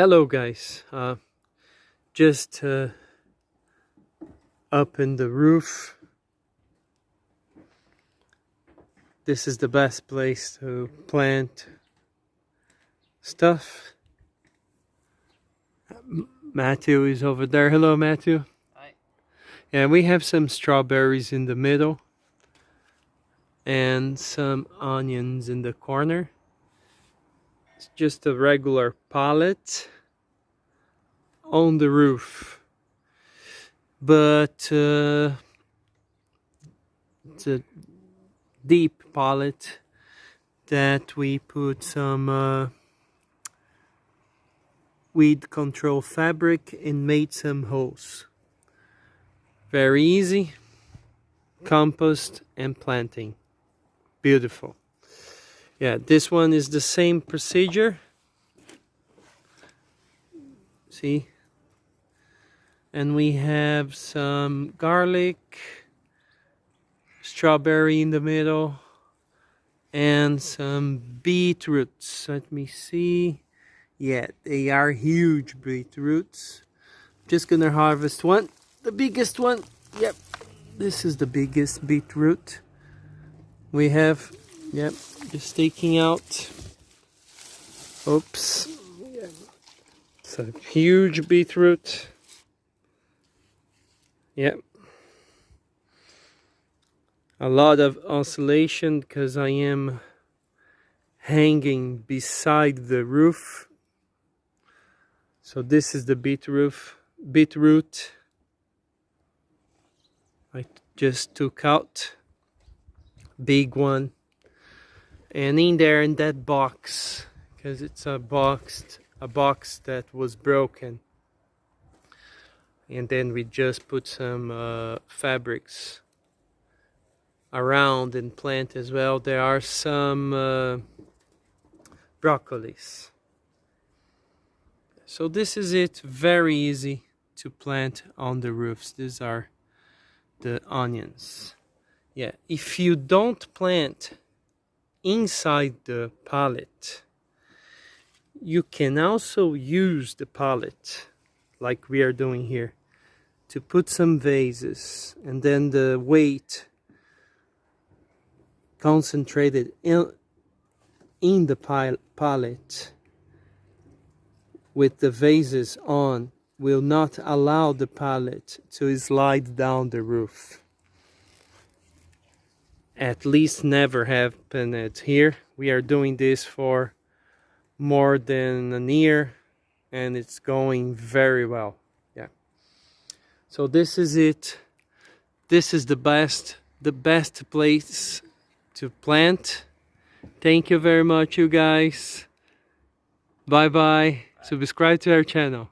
hello guys. Uh, just uh, up in the roof. This is the best place to plant stuff. Matthew is over there. Hello Matthew. Hi. yeah we have some strawberries in the middle and some onions in the corner. It's just a regular pallet on the roof. But uh, it's a deep pallet that we put some uh, weed control fabric and made some holes. Very easy. Compost and planting. Beautiful yeah this one is the same procedure see and we have some garlic strawberry in the middle and some beetroots let me see yeah they are huge beetroots just gonna harvest one the biggest one yep this is the biggest beetroot we have Yep, just taking out. Oops. It's a huge beetroot. Yep. A lot of oscillation because I am hanging beside the roof. So this is the beetroot. Beetroot. I just took out big one and in there in that box because it's a box a box that was broken and then we just put some uh, fabrics around and plant as well. There are some uh, broccolis. So this is it. Very easy to plant on the roofs. These are the onions. Yeah if you don't plant inside the pallet you can also use the pallet like we are doing here to put some vases and then the weight concentrated in, in the pallet with the vases on will not allow the pallet to slide down the roof at least never happened here. We are doing this for more than a year and it's going very well. So this is it. This is the best the best place to plant. Thank you very much you guys. Bye. bye. Subscribe to our channel.